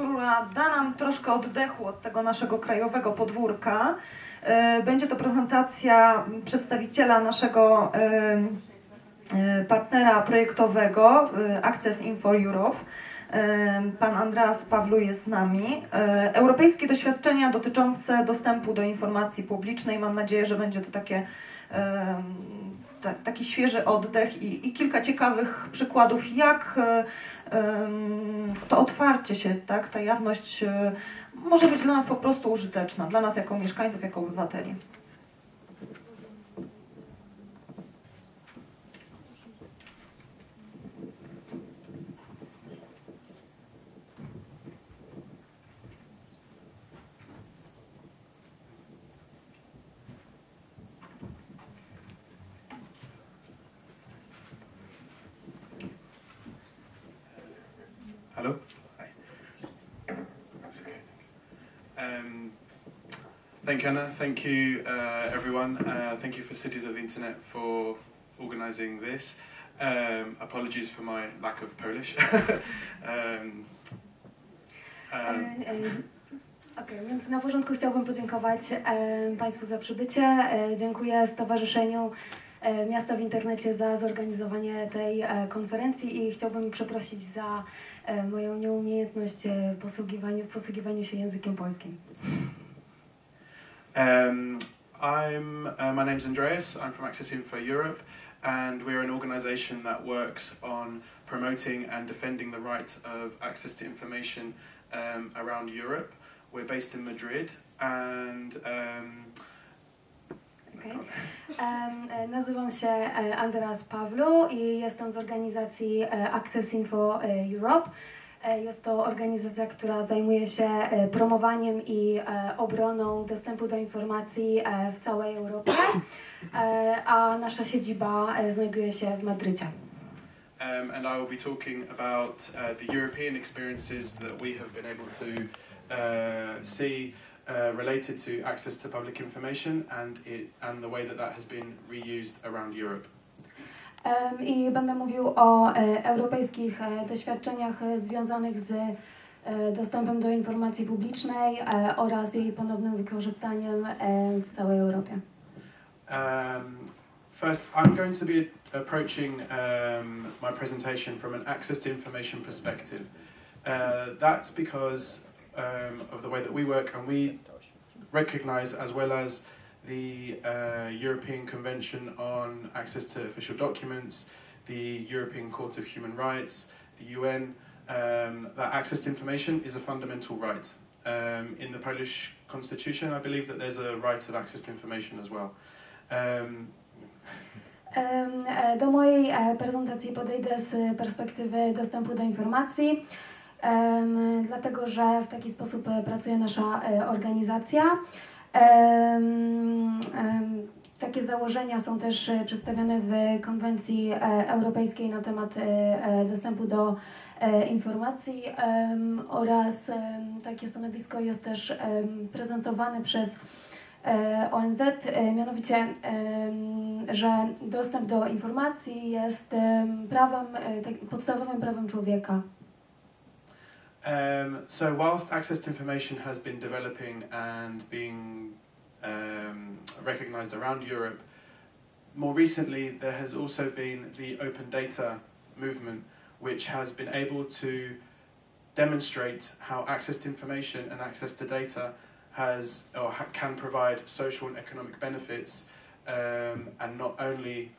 która da nam troszkę oddechu od tego naszego krajowego podwórka. E, Będzie to prezentacja przedstawiciela naszego e, e, partnera projektowego Access Info Europe. Pan Andreas Pawlu jest z nami. Europejskie doświadczenia dotyczące dostępu do informacji publicznej. Mam nadzieję, że będzie to takie, ta, taki świeży oddech i, i kilka ciekawych przykładów, jak e, to otwarcie się, tak, ta jawność e, może być dla nas po prostu użyteczna, dla nas jako mieszkańców, jako obywateli. Thank you, Anna. Thank you, uh, everyone. Uh, thank you for Cities of the Internet for organising this. Um, apologies for my lack of Polish. um, um, E, e, Okej, więc na początku chciałbym podziękować e, Państwu za przybycie. E, dziękuję Stowarzyszeniu e, Miasta w Internecie za zorganizowanie tej e, konferencji i chciałbym przeprosić za moją nieumiejętność e, posługiwaniu, w posługiwaniu się językiem polskim. Um, I'm uh, my name's Andreas. I'm from Access Info Europe, and we're an organisation that works on promoting and defending the right of access to information um, around Europe. We're based in Madrid, and um, Okej. Em, e, Nazywam się e, Andreas Pawlu i jestem z organizacji e, Access Info Europe. E, Jest to organizacja, która zajmuje się e, promowaniem i e, obroną dostępu do informacji w całej Europie, a nasza siedziba znajduje się w Madrycie. um, and I will be talking about uh, the European experiences that we have been able to uh, see uh, related to access to public information and it and the way that that has been reused around Europe. I będę mówił o e, europejskich e, doświadczeniach e, związanych z dostępem do informacji publicznej oraz jej ponownym wykorzystaniem w całej Europie. Um, first, I'm going to be approaching um, my presentation from an access to information perspective. Uh, that's because um, of the way that we work, and we recognise, as well as the uh, European Convention on Access to Official Documents, the European Court of Human Rights, the UN, um, that access to information is a fundamental right. Um, in the Polish constitution, I believe that there's a right of access to information as well. Um, e, Do mojej prezentacji podejdę z perspektywy dostępu do informacji, em, dlatego że w taki sposób pracuje nasza organizacja. Takie założenia są też e, przedstawione w konwencji e, europejskiej na temat e, dostępu do informacji oraz takie stanowisko jest też prezentowane przez ONZ, mianowicie, że dostęp do informacji jest em, prawem, tak, podstawowym prawem człowieka. Um, so, whilst access to information has been developing and being um, recognised around Europe, more recently there has also been the open data movement, which has been able to demonstrate how access to information and access to data has or ha- can provide social and economic benefits, um, and not only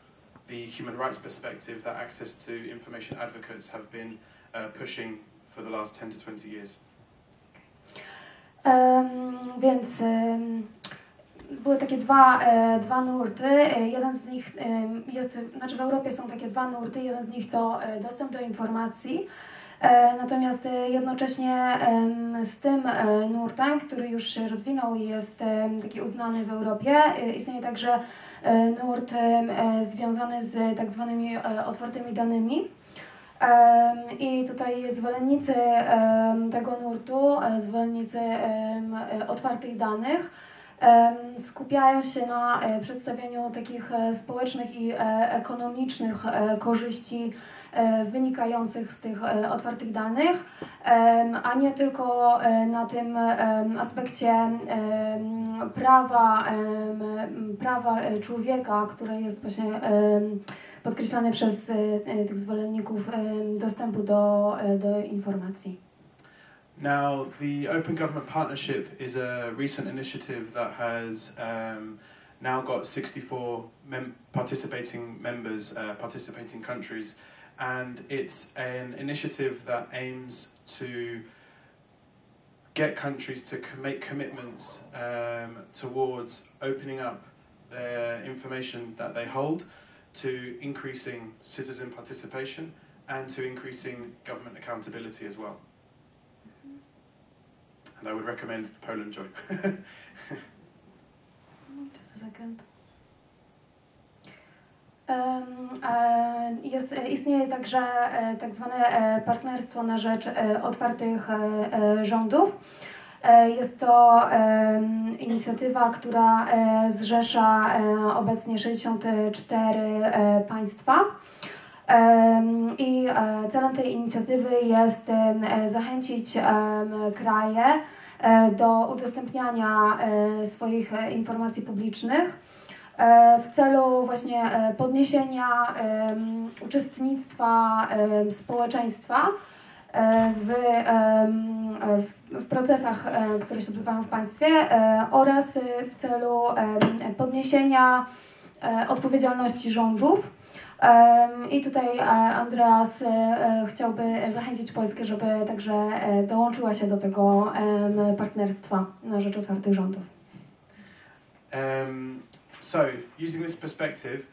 the human rights perspective that access to information advocates have been uh, pushing for the last 10 to 20 years. Em, więc em, były takie dwa, e, dwa nurty. E, Jeden z nich em, jest, znaczy w Europie są takie dwa nurty. Jeden z nich to e, dostęp do informacji. E, Natomiast e, jednocześnie z tym e, nurtem, który już się rozwinął i jest taki uznany w Europie, e, istnieje także e, nurt e, związany z tak zwanymi e, otwartymi danymi. I tutaj zwolennicy tego nurtu, e, zwolennicy e, otwartych danych, skupiają się na e, przedstawieniu takich e, społecznych i e, ekonomicznych korzyści wynikających z tych otwartych danych, a nie tylko na tym aspekcie prawa, prawa człowieka, które jest właśnie podkreślane przez tych zwolenników dostępu do, do informacji. Now, the Open Government Partnership is a recent initiative that has um, now got 64 mem- participating members, uh, participating countries, and it's an initiative that aims to get countries to co- make commitments um, towards opening up their information that they hold to increasing citizen participation and to increasing government accountability as well. And I would recommend Poland join. Just a second. Jest, istnieje także e, tak zwane e, partnerstwo na rzecz e, otwartych rządów. Jest to inicjatywa, która zrzesza obecnie 64 e, państwa. I e, celem tej inicjatywy jest e, zachęcić kraje e, do udostępniania swoich informacji publicznych w celu właśnie podniesienia uczestnictwa społeczeństwa w, w, procesach, które się odbywają w państwie oraz w celu podniesienia odpowiedzialności rządów. I tutaj e, Andreas e, e, chciałby zachęcić Polskę, żeby także dołączyła się do tego partnerstwa na rzecz otwartych rządów. um, so, using this perspective,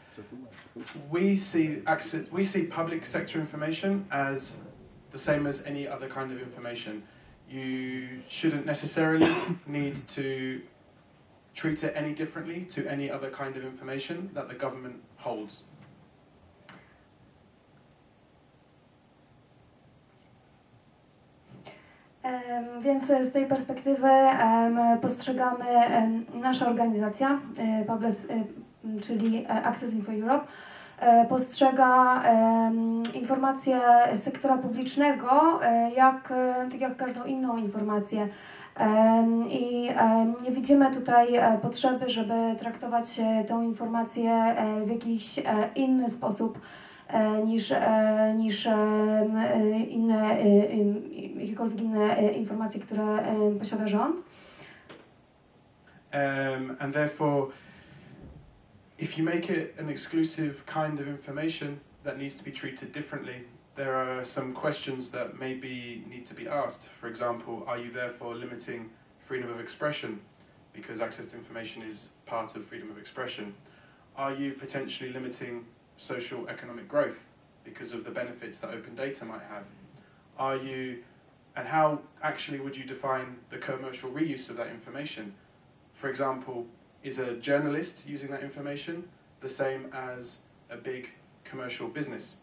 we see access, we see public sector information as the same as any other kind of information. You shouldn't necessarily need to treat it any differently to any other kind of information that the government holds. Więc z tej perspektywy postrzegamy nasza organizacja, e, Public, e, czyli e, Access Info Europe, postrzega informacje sektora publicznego jak, tak jak każdą inną informację. I nie widzimy tutaj potrzeby, żeby traktować tą informację w jakiś inny sposób niż, niż inne, jakiekolwiek inne informacje, które posiada rząd. Um, and therefore, if you make it an exclusive kind of information that needs to be treated differently, there are some questions that maybe need to be asked. For example, are you therefore limiting freedom of expression because access to information is part of freedom of expression? Are you potentially limiting social economic growth because of the benefits that open data might have? Are you, and how actually would you define the commercial reuse of that information? For example, is a journalist using that information the same as a big commercial business?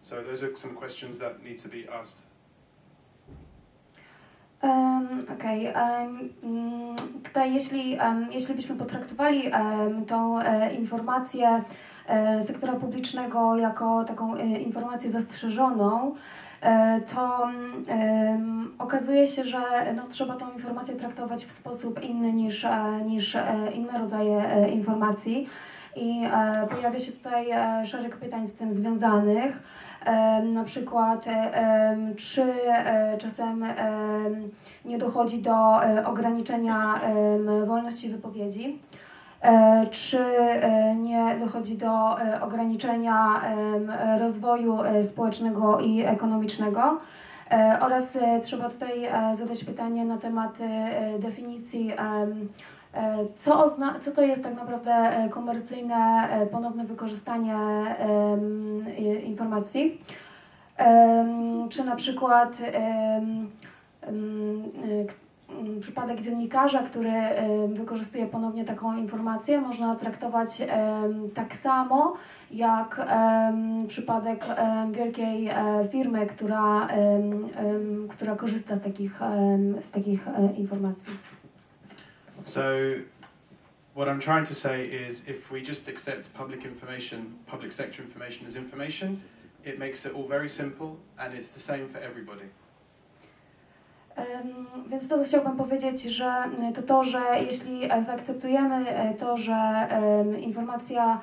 So those are some questions that need to be asked. Um, Okej. em, mm, tutaj jeśli, em, jeśli byśmy potraktowali em, tą e, informację e, sektora publicznego jako taką e, informację zastrzeżoną, to em, okazuje się, że no, trzeba tą informację traktować w sposób inny niż, e, niż e, inne rodzaje e, informacji. I e, pojawia się tutaj e, szereg pytań z tym związanych. Na przykład, e, czy e, czasem em, nie dochodzi do e, ograniczenia wolności wypowiedzi, E, czy e, nie dochodzi do e, ograniczenia rozwoju e, społecznego i ekonomicznego. E, Oraz e, trzeba tutaj e, zadać pytanie na temat e, definicji, e, co, ozna- co to jest tak naprawdę e, komercyjne e, ponowne wykorzystanie informacji. Czy na przykład przypadek dziennikarza, który wykorzystuje ponownie taką informację, można traktować tak samo jak przypadek wielkiej e, firmy, która, która korzysta z takich, z takich e, informacji. So what I'm trying to say is if we just accept public information, public sector information as information, it makes it all very simple and it's the same for everybody. Więc to, co chciałbym powiedzieć, że y, to to, że jeśli e, zaakceptujemy e, to, że informacja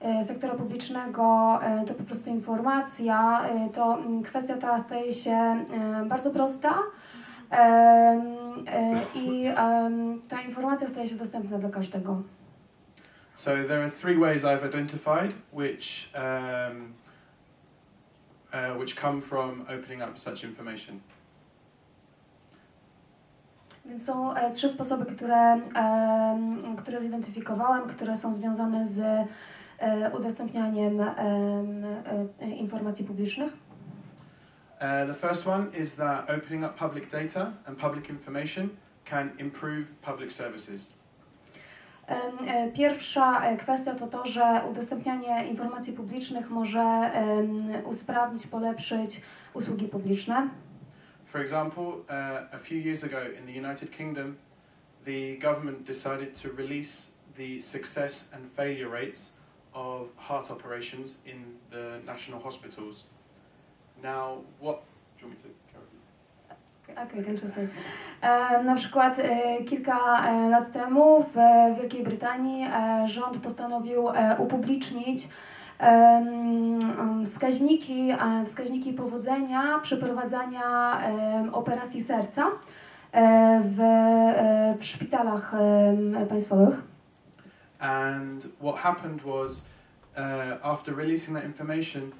e, sektora publicznego e, to po prostu informacja, e, to mm, kwestia ta staje się e, bardzo prosta e, i ta informacja staje się dostępna dla każdego. So there are three ways I've identified which, um, uh, which come from opening up such information. Więc są e, trzy sposoby, które, które zidentyfikowałem, które są związane z e, udostępnianiem em, e, informacji publicznych. Uh, the first one is that opening up public data and public information can improve public services. Pierwsza kwestia to to, że udostępnianie informacji publicznych może usprawnić, polepszyć usługi publiczne. For example, uh, a few years ago in the United Kingdom, the government decided to release the success and failure rates of heart operations in the national hospitals. Now, what? Do you want me to carry on? Okej, ten czas. E, na przykład e, kilka e, lat temu w Wielkiej Brytanii rząd postanowił upublicznić wskaźniki, wskaźniki powodzenia przeprowadzania operacji serca e, w, e, w szpitalach państwowych. And what happened was, uh, after releasing that information,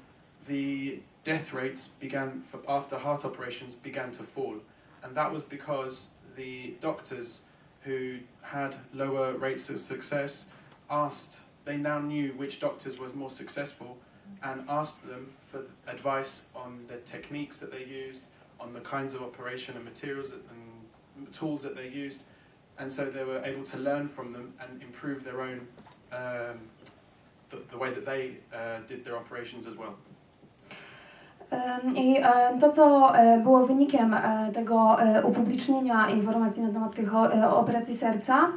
the death rates began, for, after heart operations, began to fall. And that was because the doctors who had lower rates of success asked, they now knew which doctors was more successful and asked them for advice on the techniques that they used, on the kinds of operation and materials that, and tools that they used and so they were able to learn from them and improve their own um, the, the way that they uh, did their operations as well. I to, co było wynikiem tego upublicznienia informacji na temat tych operacji serca,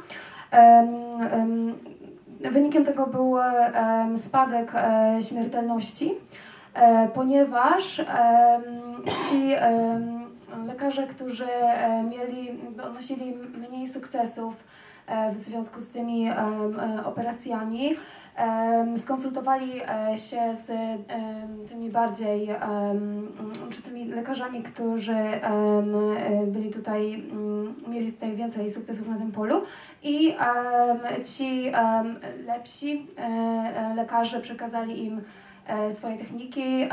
wynikiem tego był spadek e, śmiertelności, e, ponieważ ci lekarze, którzy e, mieli, odnosili mniej sukcesów w związku z tymi e, operacjami, skonsultowali e, się z tymi bardziej, czy tymi lekarzami, którzy e, byli tutaj, mm, mieli tutaj więcej sukcesów na tym polu. I ci lepsi e, e, lekarze przekazali im e, swoje techniki,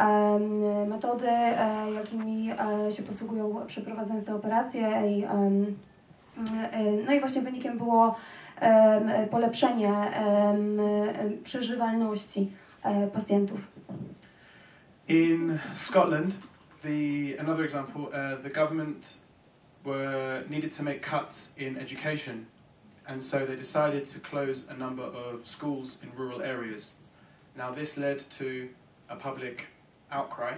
metody, e, jakimi e, się posługują przeprowadzając te operacje i e, no i właśnie wynikiem było polepszenie przeżywalności pacjentów. In Scotland, the another example, uh, the government were needed to make cuts in education, and so they decided to close a number of schools in rural areas. Now this led to a public outcry,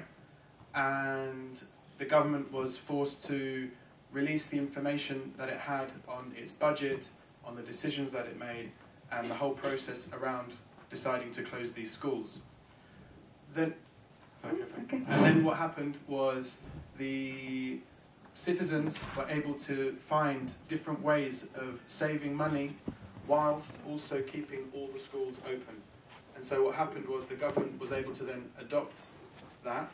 and the government was forced to release the information that it had on its budget, on the decisions that it made, and the whole process around deciding to close these schools. Then, sorry, okay, thank you. Okay. And then what happened was the citizens were able to find different ways of saving money whilst also keeping all the schools open. And so what happened was the government was able to then adopt that,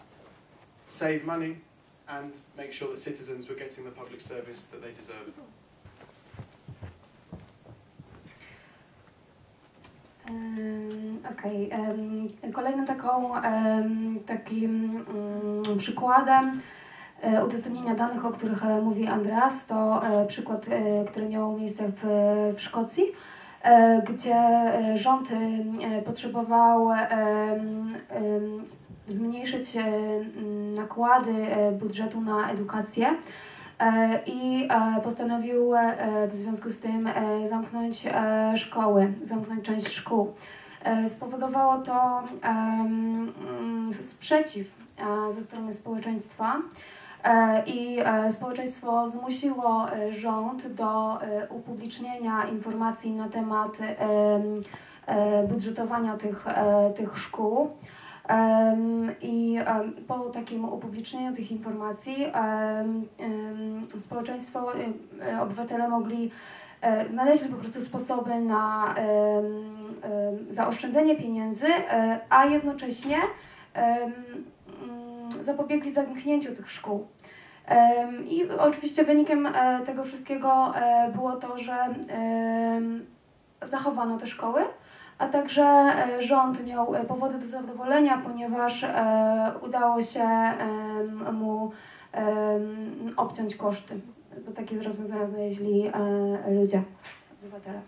save money, and make sure that citizens were getting the public service that they deserved. Okej. em, Kolejnym taką, takim mm, przykładem e, udostępnienia danych, o których e, mówi Andreas, to e, przykład, który miał miejsce w, w Szkocji, gdzie rząd potrzebował zmniejszyć e, nakłady e, budżetu na edukację. E, I postanowił w związku z tym zamknąć szkoły, zamknąć część szkół. Spowodowało to sprzeciw ze strony społeczeństwa. I społeczeństwo zmusiło rząd do upublicznienia informacji na temat em, budżetowania tych, tych szkół. I po takim upublicznieniu tych informacji społeczeństwo, em, e, obywatele mogli e, znaleźli po prostu sposoby na zaoszczędzenie pieniędzy, e, a jednocześnie mm, zapobiegli zamknięciu tych szkół. I oczywiście wynikiem e, tego wszystkiego było to, że zachowano te szkoły, a także e, rząd miał e, powody do zadowolenia, ponieważ e, udało się mu obciąć koszty, bo takie rozwiązania znaleźli ludzie, obywatele.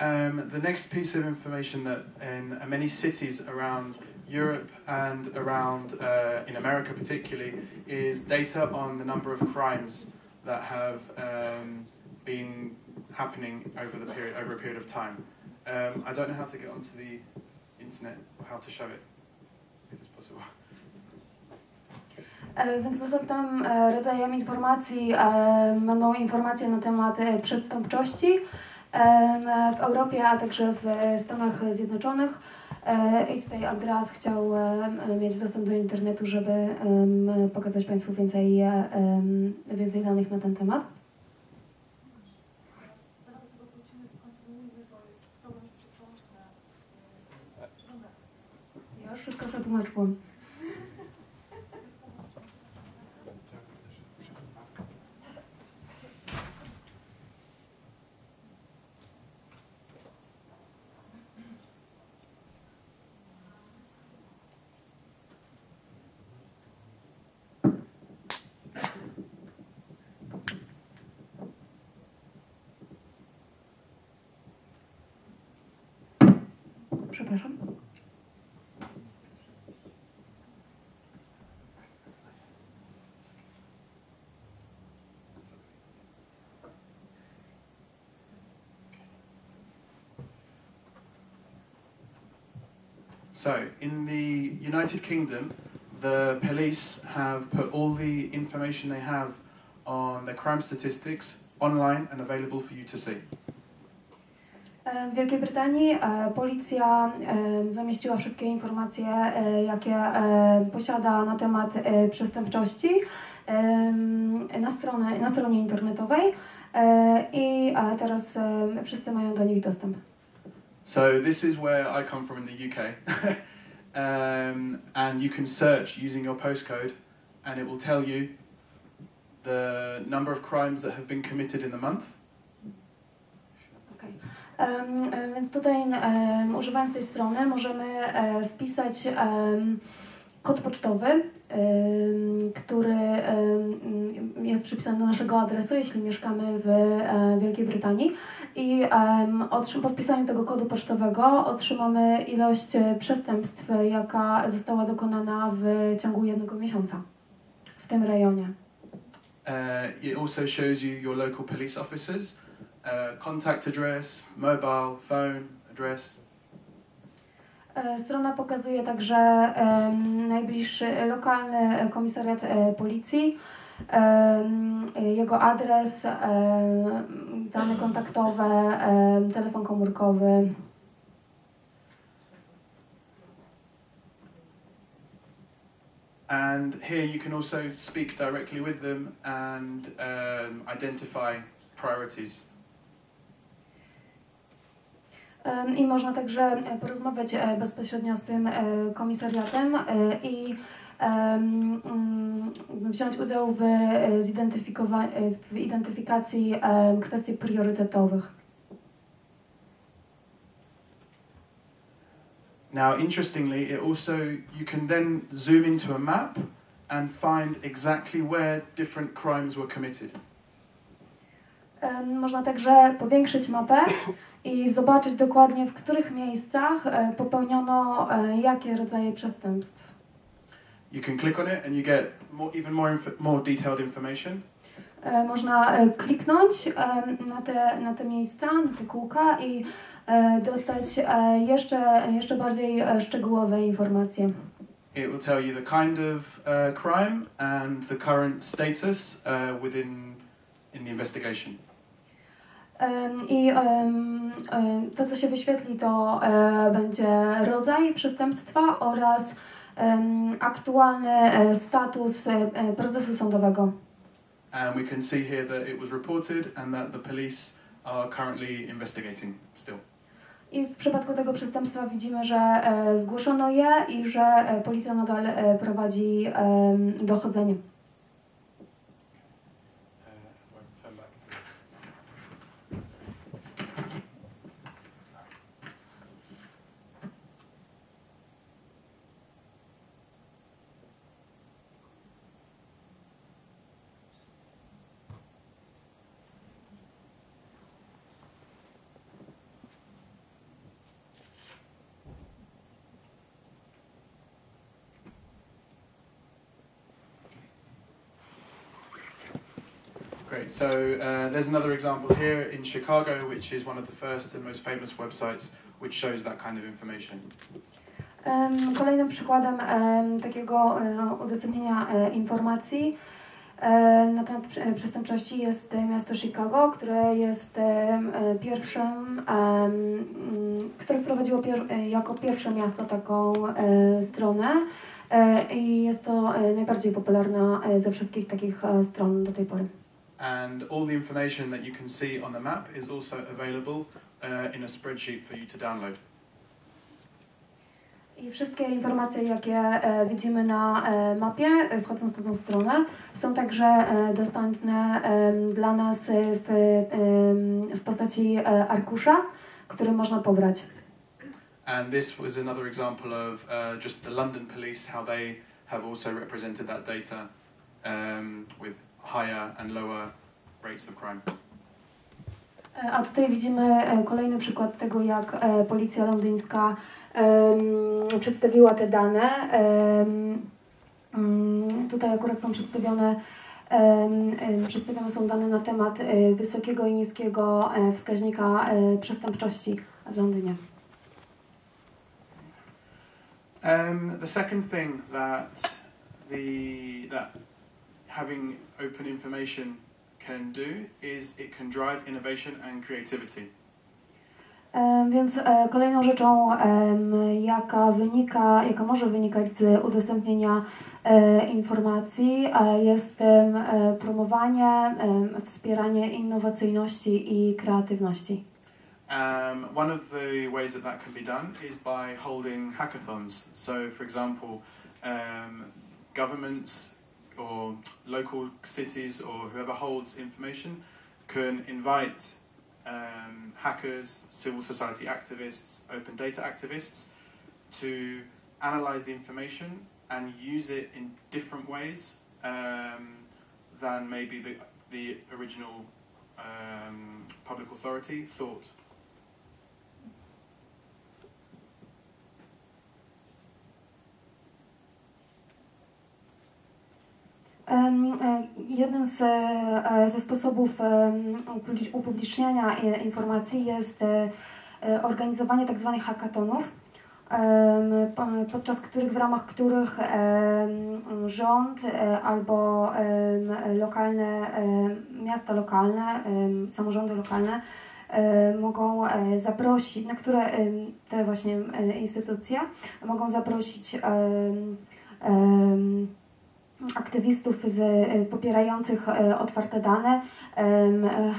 Um, the next piece of information that in many cities around Europe and around uh, in America particularly is data on the number of crimes that have um, been happening over the period over a period of time. Um, I don't know how to get onto the internet or how to show it, if it's possible. E, Więc następnym e, rodzajem informacji e, będą informacje na temat przestępczości w Europie, a także w Stanach Zjednoczonych. I tutaj Andreas chciał mieć dostęp do internetu, żeby pokazać Państwu więcej, więcej danych na ten temat. Wszystko przetłumaczyłam. Przepraszam. So, in the United Kingdom, the police have put all the information they have on crime statistics online and available for you to see. E, W Wielkiej Brytanii e, policja e, zamieściła wszystkie informacje, jakie posiada na temat przestępczości na, stronę, na stronie internetowej i teraz wszyscy mają do nich dostęp. So, this is where I come from in the UK. um, and you can search using your postcode, and it will tell you the number of crimes that have been committed in the month. Em, um, e, Więc tutaj em, używając tej strony możemy wpisać em, kod pocztowy, który jest przypisany do naszego adresu, jeśli mieszkamy w e, Wielkiej Brytanii. I po wpisaniu tego kodu pocztowego otrzymamy ilość e, przestępstw, jaka została dokonana w ciągu jednego miesiąca w tym rejonie. Uh, it also shows you your local police officers, uh, contact address, mobile, phone address. E, Strona pokazuje także najbliższy lokalny komisariat e, policji, jego adres, dane kontaktowe, telefon komórkowy. And here you can also speak directly with them and um, identify priorities. I można także e, porozmawiać e, bezpośrednio z tym e, komisariatem i mm, wziąć udział w, w identyfikacji kwestii priorytetowych. Now, interestingly, it also you can then zoom into a map and find exactly where different crimes were committed. Można także powiększyć mapę i zobaczyć dokładnie, w których miejscach e, popełniono e, jakie rodzaje przestępstw. You can click on it and you get more, even more, more detailed information. E, Można kliknąć na te, na te miejsca, na te kółka i dostać jeszcze, jeszcze bardziej szczegółowe informacje. It will tell you the kind of uh, crime and the current status uh, within in the investigation. I em, to, co się wyświetli, to e, będzie rodzaj przestępstwa oraz aktualny e, status e, e, procesu sądowego. And we can see here that it was reported and that the police are currently investigating still. I w przypadku tego przestępstwa widzimy, że e, zgłoszono je i że e, policja nadal e, prowadzi dochodzenie. Great. So uh, there's another example here in Chicago, which is one of the first and most famous websites which shows that kind of information. Em, Kolejnym przykładem em, takiego e, udostępnienia e, informacji e, na temat prze- przestępczości jest miasto Chicago, które jest pierwszym, mm, które wprowadziło pier jako pierwsze miasto taką stronę i jest to najbardziej popularna ze wszystkich takich stron do tej pory. And all the information that you can see on the map is also available uh, in a spreadsheet for you to download. I wszystkie informacje, jakie e, widzimy na e, mapie, e, wchodząc na tą stronę, są także e, dostępne em, dla nas e, w, em, w postaci e, arkusza, który można pobrać. And this was another example of uh, just the London police, how they have also represented that data um, with higher and lower rates of crime. E, A tutaj widzimy e, kolejny przykład tego, jak e, policja londyńska em, przedstawiła te dane. Mm, tutaj akurat są przedstawione, em, przedstawione są dane na temat wysokiego i niskiego wskaźnika przestępczości w Londynie. Um, the second thing that the that having open information can do is it can drive innovation and creativity. E, Więc e, kolejną rzeczą, jaka wynika, jaka może wynikać z udostępnienia e, informacji, jest promowanie, wspieranie innowacyjności i kreatywności. Um, one of the ways that that can be done is by holding hackathons. So, for example, um, governments or local cities or whoever holds information can invite um, hackers, civil society activists, open data activists to analyze the information and use it in different ways um, than maybe the, the original um, public authority thought. Jednym z, e, ze sposobów upubliczniania e, informacji jest e, e, organizowanie tzw. em, po- podczas których, w ramach których rząd e, albo lokalne, miasta lokalne, samorządy lokalne e, mogą e, zaprosić, na które te właśnie e, instytucje mogą zaprosić aktywistów z, e, popierających e, otwarte dane,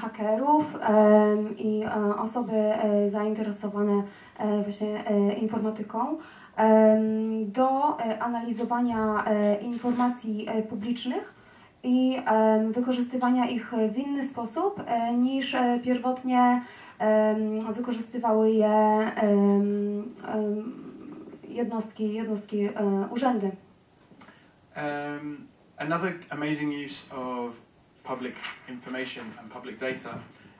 hakerów i osoby zainteresowane właśnie informatyką do analizowania informacji publicznych i wykorzystywania ich w inny sposób e, niż pierwotnie wykorzystywały je jednostki, jednostki urzędy. Um, another amazing use of public information and public data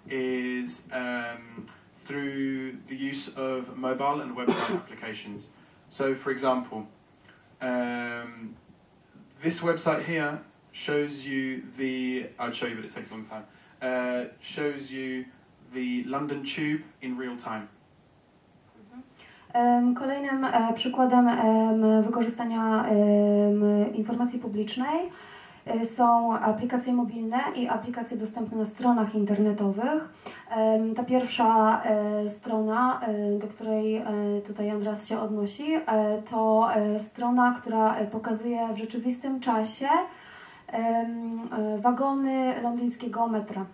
is um, through the use of mobile and website applications. So, for example, um, this website here shows you the. I'd show you, but it takes a long time. Uh, shows you the London Tube in real time. Kolejnym e, przykładem em, wykorzystania informacji publicznej e, są aplikacje mobilne i aplikacje dostępne na stronach internetowych. Ta pierwsza e, strona, do której tutaj Andras się odnosi, to strona, która pokazuje w rzeczywistym czasie wagony londyńskiego metra.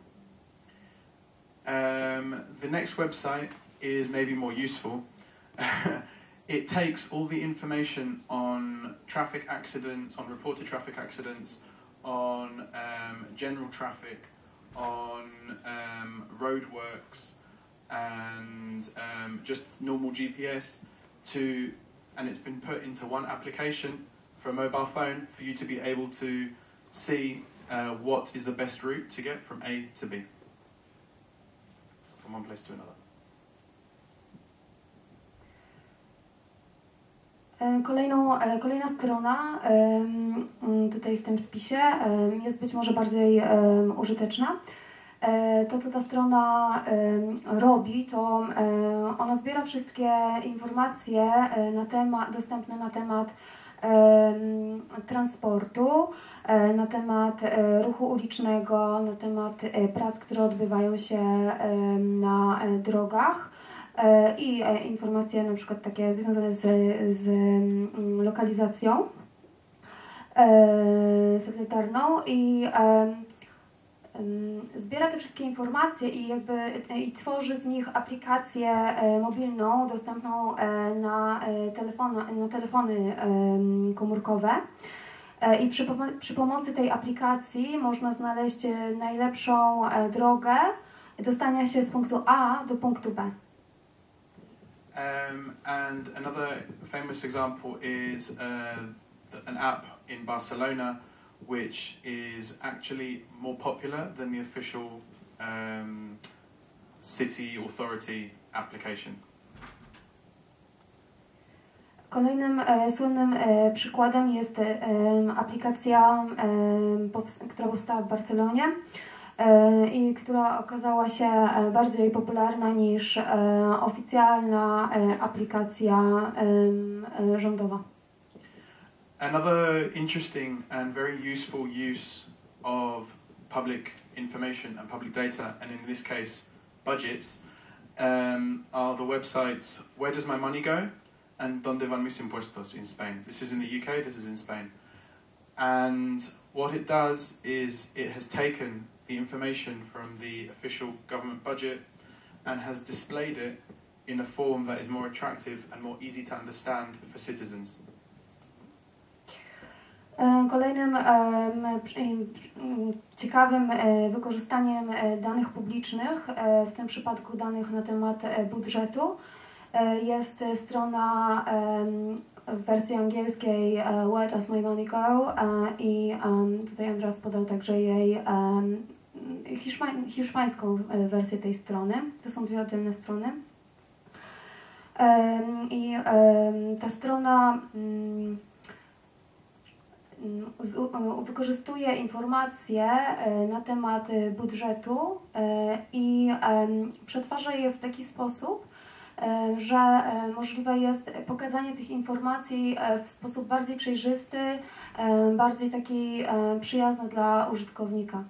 Um, the next website is maybe more useful. It takes all the information on traffic accidents, on reported traffic accidents, on um, general traffic, on um, roadworks, and um, just normal GPS to, and it's been put into one application for a mobile phone for you to be able to see uh, what is the best route to get from A to B from one place to another. Kolejną, e, kolejna strona tutaj w tym spisie jest być może bardziej użyteczna. E, To, co ta strona robi, to e, ona zbiera wszystkie informacje e, na temat, dostępne na temat em, transportu, e, na temat e, ruchu ulicznego, na temat e, prac, które odbywają się na e, drogach e, i e, informacje na przykład takie związane z, z mm, lokalizacją e, satelitarną i em, zbiera te wszystkie informacje i jakby e, i tworzy z nich aplikację e, mobilną dostępną e, na, e, telefon, na telefony komórkowe. E, I przy, przy pomocy tej aplikacji można znaleźć e, najlepszą e, drogę dostania się z punktu A do punktu B. Um, and another famous example is uh, an app in Barcelona, which is actually more popular than the official um, city authority application. Kolejnym e, słynnym e, przykładem jest e, aplikacja, która powstała w Barcelonie i która okazała się e, bardziej popularna niż e, oficjalna e, aplikacja e, rządowa. Another interesting and very useful use of public information and public data, and in this case, budgets, um, are the websites Where Does My Money Go? and Donde Van Mis Impuestos in Spain. This is in the UK, this is in Spain. And what it does is it has taken the information from the official government budget and has displayed it in a form that is more attractive and more easy to understand for citizens. E, Kolejnym em, ciekawym e, wykorzystaniem e, danych publicznych, e, w tym przypadku danych na temat e, budżetu, e, jest e, strona w wersji angielskiej e, Where Does My Money Go? E, i tutaj Andras podał także jej em, hiszpań, hiszpańską e, wersję tej strony. To są dwie oddzielne strony. I ta strona mm, wykorzystuje informacje e, na temat e, budżetu i przetwarza je w taki sposób, że możliwe jest pokazanie tych informacji w sposób bardziej przejrzysty, bardziej taki przyjazny dla użytkownika.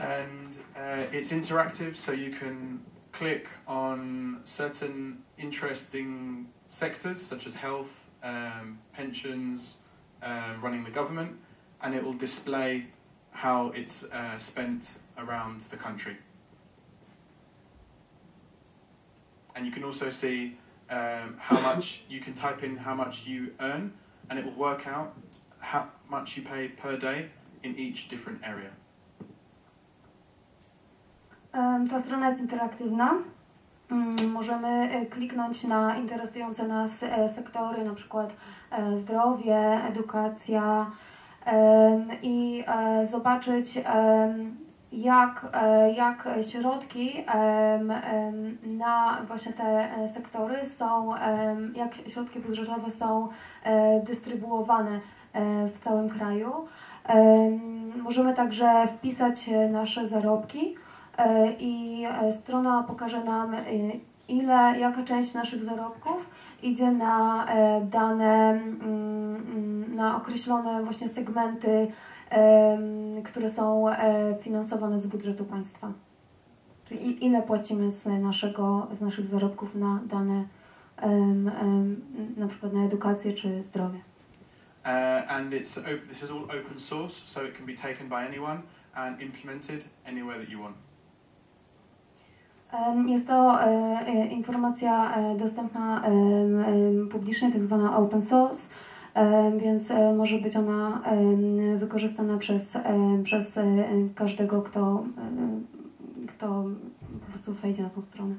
And uh, it's interactive, so you can click on certain interesting sectors such as health, um, pensions, um, running the government, and it will display how it's uh, spent around the country. And you can also see um, how much you can type in how much you earn, and it will work out how much you pay per day in each different area. Ta strona jest interaktywna. Mm, Możemy e, kliknąć na interesujące nas e, sektory, na przykład e, zdrowie, edukacja i zobaczyć jak, jak środki na właśnie te sektory są, jak środki budżetowe są dystrybuowane w całym kraju. Em, Możemy także wpisać nasze zarobki. E, i e, strona pokaże nam, e, ile, jaka część naszych zarobków idzie na dane, mm, mm, na określone właśnie segmenty, które są finansowane z budżetu państwa. Czyli ile płacimy z, naszego, z naszych zarobków na dane, na przykład na edukację czy zdrowie. Uh, and it's this is all open source, so it can be taken by anyone and implemented anywhere that you want. Jest to e, e, informacja e, dostępna publicznie, tak zwana open source, więc może być ona wykorzystana przez, przez każdego, kto, kto po prostu wejdzie na tą stronę.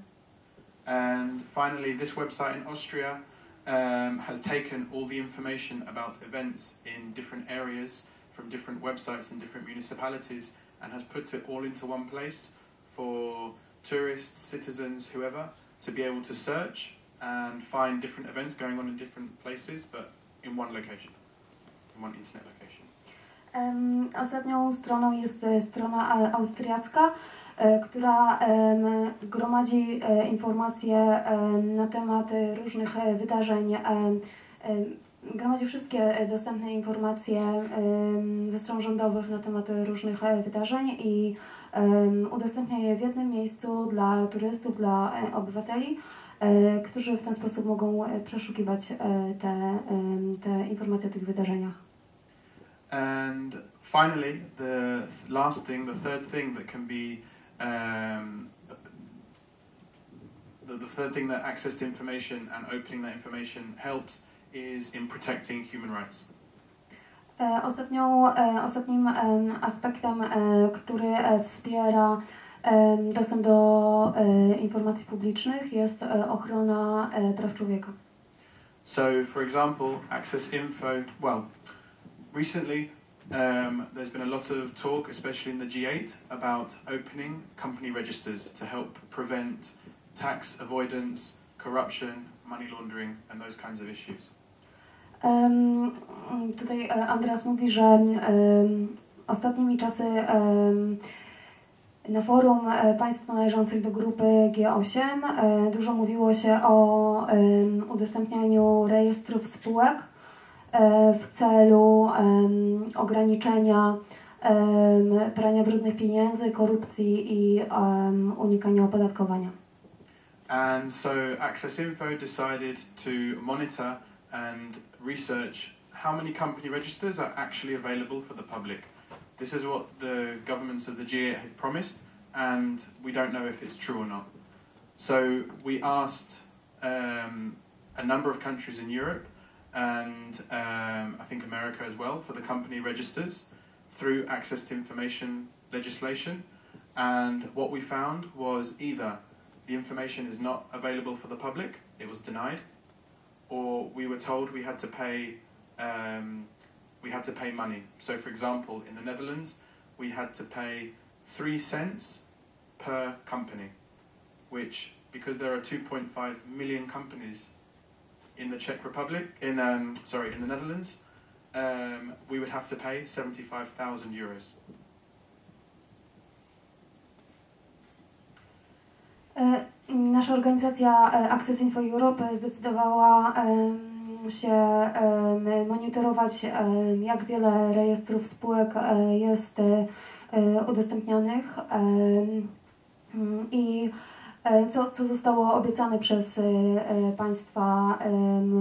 And finally, this website in Austria um, has taken all the information about events in different areas from different websites in different municipalities and has put it all into one place for tourists, citizens, whoever to be able to search and find different events going on in different places, but in one location, in one internet location. Ostatnią stroną jest e, strona austriacka, e, która gromadzi e, informacje na temat różnych wydarzeń. Gromadzi wszystkie e, dostępne informacje ze stron rządowych na temat e, różnych e, wydarzeń i udostępnia je w jednym miejscu dla turystów, dla obywateli, którzy w ten sposób mogą przeszukiwać te, te informacje o tych wydarzeniach. And finally, the last thing, the third thing that can be, um, the, the third thing that access to information and opening that information helps is in protecting human rights. Ostatnią, ostatnim aspektem, który wspiera dostęp do informacji publicznych jest ochrona praw człowieka. So, for example, Access Info, well, recently um, there's been a lot of talk, especially in the G8, about opening company registers to help prevent tax avoidance, corruption, money laundering, and those kinds of issues. Tutaj e, Andreas mówi, że ostatnimi czasy na forum e, państw należących do grupy G8 e, dużo mówiło się o udostępnianiu rejestrów spółek w celu ograniczenia prania brudnych pieniędzy, korupcji i unikania opodatkowania. And so Access Info decided to monitor and research how many company registers are actually available for the public. This is what the governments of the G8 have promised, and we don't know if it's true or not. So we asked um, a number of countries in Europe and um, I think America as well for the company registers through access to information legislation. And what we found was either the information is not available for the public, it was denied, or we were told we had to pay um, we had to pay money. So, for example, in the Netherlands, we had to pay three cents per company, which because there are 2.5 million companies in the Czech Republic, in um, sorry, in the Netherlands, um, we would have to pay 75,000 euros. E, Nasza organizacja e, Access Info Europe zdecydowała em, się monitorować, jak wiele rejestrów spółek e, jest e, e, udostępnianych i e, co, co zostało obiecane przez e, e, państwa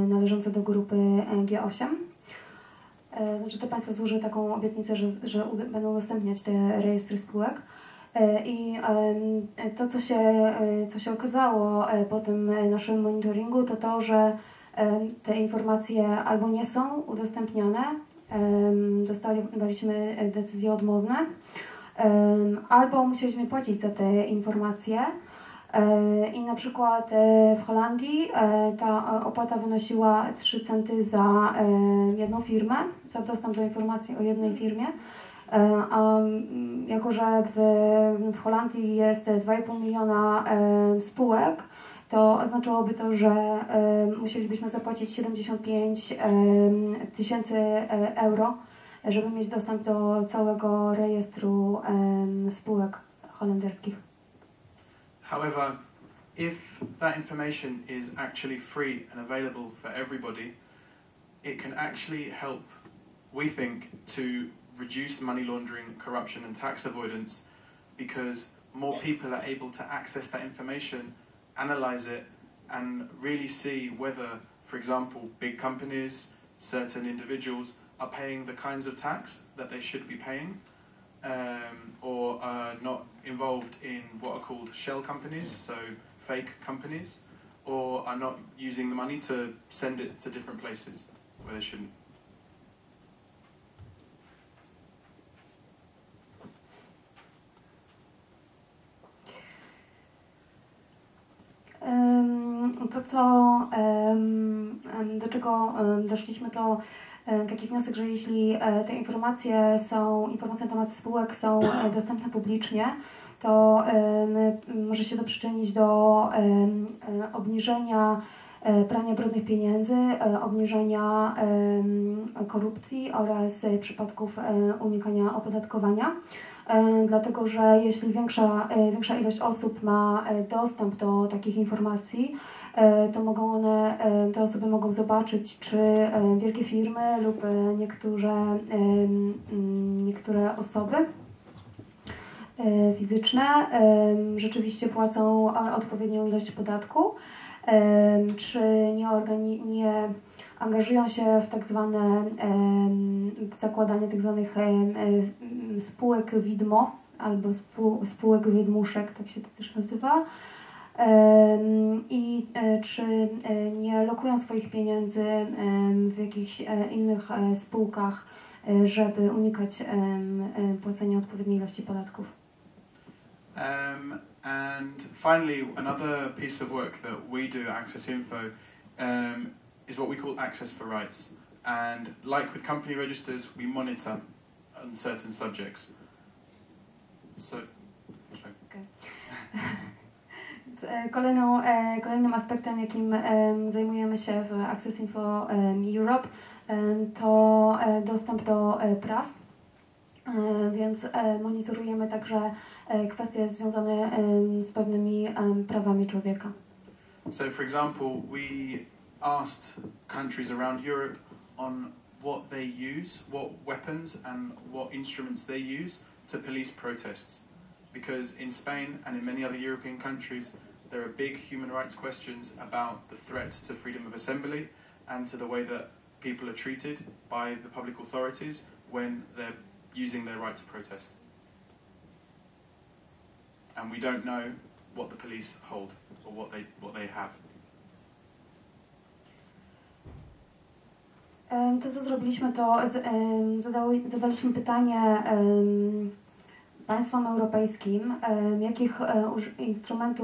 należące do grupy e, G8. E, Znaczy te państwa złożyły taką obietnicę, że, że będą udostępniać te rejestry spółek. E, I to, co się, e, co się okazało e, po tym naszym monitoringu, to to, że te informacje albo nie są udostępniane, dostaliśmy decyzje odmowne, albo musieliśmy płacić za te informacje. I na przykład w Holandii ta opłata wynosiła 3 centy za jedną firmę, za dostęp do informacji o jednej firmie. E, A mm, jako, że w, w Holandii jest 2,5 miliona e, spółek, to oznaczałoby to, że e, musielibyśmy zapłacić 75 e, tysięcy euro, żeby mieć dostęp do całego rejestru spółek holenderskich. However, if that information is actually free and available for everybody, it can actually help, we think, to reduce money laundering, corruption, and tax avoidance because more people are able to access that information, analyze it, and really see whether, for example, big companies, certain individuals are paying the kinds of tax that they should be paying. Um, or are not involved in what are called shell companies, so fake companies, or are not using the money to send it to different places where they shouldn't. To, co, do czego doszliśmy, to taki wniosek, że jeśli e, te informacje są, informacje na temat spółek są e, dostępne publicznie, to em, może się to przyczynić do e, obniżenia e, prania brudnych pieniędzy, e, obniżenia korupcji oraz e, przypadków e, unikania opodatkowania. E, dlatego że jeśli większa, e, większa ilość osób ma e, dostęp do takich informacji, to mogą one, te osoby mogą zobaczyć, czy wielkie firmy lub niektóre, niektóre osoby fizyczne rzeczywiście płacą odpowiednią ilość podatku, czy nie, organi- nie angażują się w tak zwane zakładanie tak zwanych spółek widmo albo spół, spółek wydmuszek, tak się to też nazywa. I e, czy e, nie lokują swoich pieniędzy w jakichś e, innych spółkach, żeby unikać płacenia odpowiedniej ilości podatków. Um, and finally, another piece of work that we do at Access Info um, is what we call Access for Rights. And like with company registers, we monitor on certain subjects. So, Kolejną, kolejnym aspektem, jakim zajmujemy się w Access Info Europe, to dostęp do praw. Więc monitorujemy także kwestie związane z pewnymi prawami człowieka. so for example, we asked countries around Europe on what they use, what weapons and what instruments they use to police protests. Because in Spain and in many other European countries, there are big human rights questions about the threat to freedom of assembly and to the way that people are treated by the public authorities when they're using their right to protest. And we don't know what the police hold or what they what they have. To, co zrobiliśmy, to zadaliśmy pytanie państwom europejskim, jakich e, instrumentów